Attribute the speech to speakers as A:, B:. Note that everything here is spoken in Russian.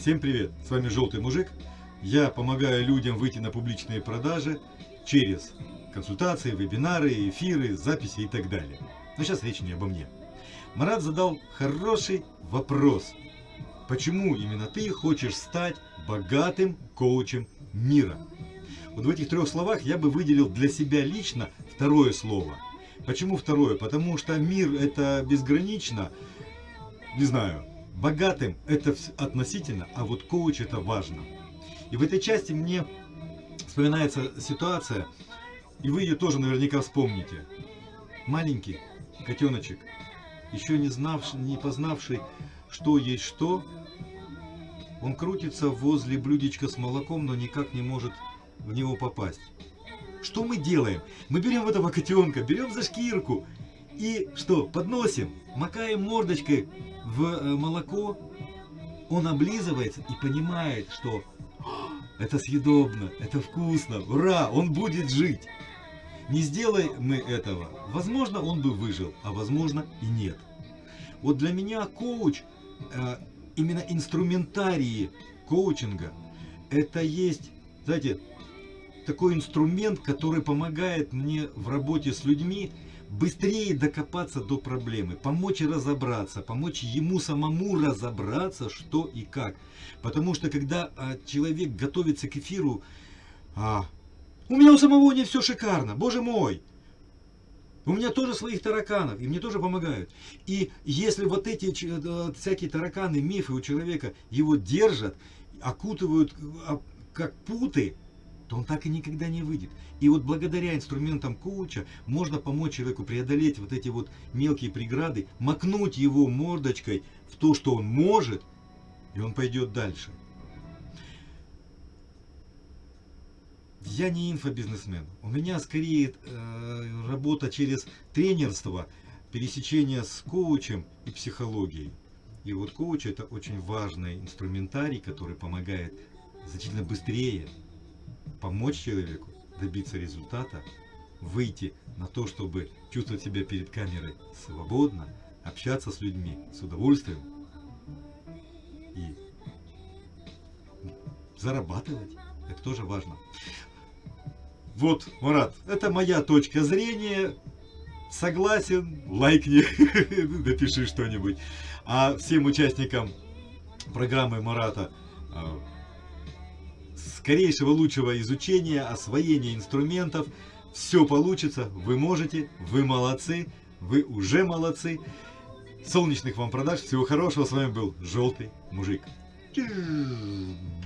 A: Всем привет! С вами Желтый Мужик. Я помогаю людям выйти на публичные продажи через консультации, вебинары, эфиры, записи и так далее. Но сейчас речь не обо мне. Марат задал хороший вопрос. Почему именно ты хочешь стать богатым коучем мира? Вот в этих трех словах я бы выделил для себя лично второе слово. Почему второе? Потому что мир это безгранично. Не знаю, Богатым это относительно, а вот коуч это важно. И в этой части мне вспоминается ситуация, и вы ее тоже наверняка вспомните. Маленький котеночек, еще не знавший, не познавший, что есть что, он крутится возле блюдечка с молоком, но никак не может в него попасть. Что мы делаем? Мы берем этого котенка, берем за шкирку и что, подносим, макаем мордочкой в э, молоко, он облизывается и понимает, что это съедобно, это вкусно, ура, он будет жить. Не сделай мы этого, возможно, он бы выжил, а возможно и нет. Вот для меня коуч, э, именно инструментарии коучинга, это есть, знаете, такой инструмент, который помогает мне в работе с людьми быстрее докопаться до проблемы, помочь разобраться, помочь ему самому разобраться, что и как. Потому что когда а, человек готовится к эфиру, а, у меня у самого не все шикарно, боже мой. У меня тоже своих тараканов, и мне тоже помогают. И если вот эти э, всякие тараканы, мифы у человека его держат, окутывают а, как путы, то он так и никогда не выйдет. И вот благодаря инструментам коуча можно помочь человеку преодолеть вот эти вот мелкие преграды, макнуть его мордочкой в то, что он может, и он пойдет дальше. Я не инфобизнесмен. У меня скорее э, работа через тренерство, пересечение с коучем и психологией. И вот коуч это очень важный инструментарий, который помогает значительно быстрее помочь человеку добиться результата, выйти на то, чтобы чувствовать себя перед камерой свободно, общаться с людьми с удовольствием и зарабатывать. Это тоже важно. Вот, Марат, это моя точка зрения. Согласен, лайкни, напиши что-нибудь. А всем участникам программы Марата а, скорейшего лучшего изучения, освоения инструментов. Все получится, вы можете, вы молодцы, вы уже молодцы. Солнечных вам продаж, всего хорошего, с вами был Желтый Мужик.